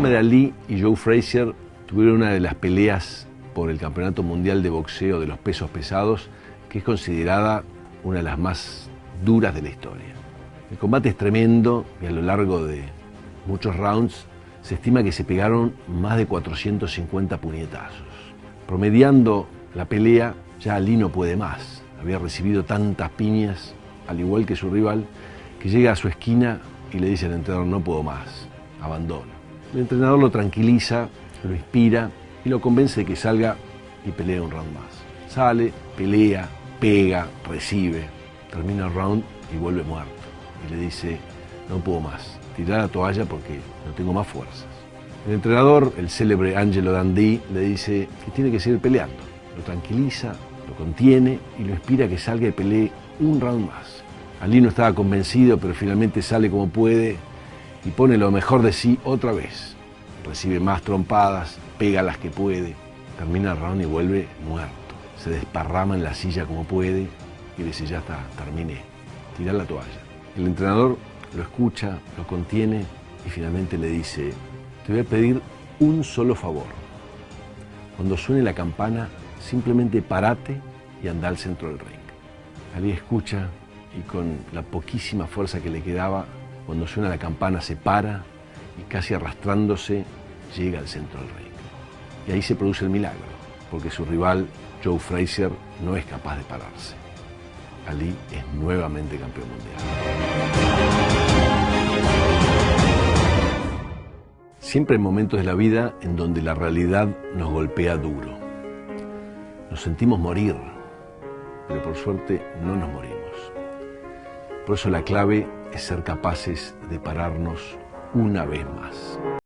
Muhammad Ali y Joe Frazier tuvieron una de las peleas por el Campeonato Mundial de Boxeo de los Pesos Pesados, que es considerada una de las más duras de la historia. El combate es tremendo y a lo largo de muchos rounds se estima que se pegaron más de 450 puñetazos. Promediando la pelea, ya Ali no puede más. Había recibido tantas piñas, al igual que su rival, que llega a su esquina y le dice al entrenador, no puedo más, abandono. El entrenador lo tranquiliza, lo inspira y lo convence de que salga y pelee un round más. Sale, pelea, pega, recibe, termina el round y vuelve muerto. Y le dice, no puedo más, tirar la toalla porque no tengo más fuerzas. El entrenador, el célebre Angelo Dandí, le dice que tiene que seguir peleando. Lo tranquiliza, lo contiene y lo inspira a que salga y pelee un round más. Ali no estaba convencido, pero finalmente sale como puede y pone lo mejor de sí otra vez. Recibe más trompadas, pega las que puede, termina el round y vuelve muerto. Se desparrama en la silla como puede y dice, ya está, terminé, tira la toalla. El entrenador lo escucha, lo contiene y finalmente le dice, te voy a pedir un solo favor. Cuando suene la campana, simplemente parate y anda al centro del ring. Ali escucha y con la poquísima fuerza que le quedaba, cuando suena la campana se para y casi arrastrándose llega al centro del ring. Y ahí se produce el milagro, porque su rival, Joe Frazier, no es capaz de pararse. Ali es nuevamente campeón mundial. Siempre hay momentos de la vida en donde la realidad nos golpea duro. Nos sentimos morir, pero por suerte no nos morimos. Por eso la clave es ser capaces de pararnos una vez más.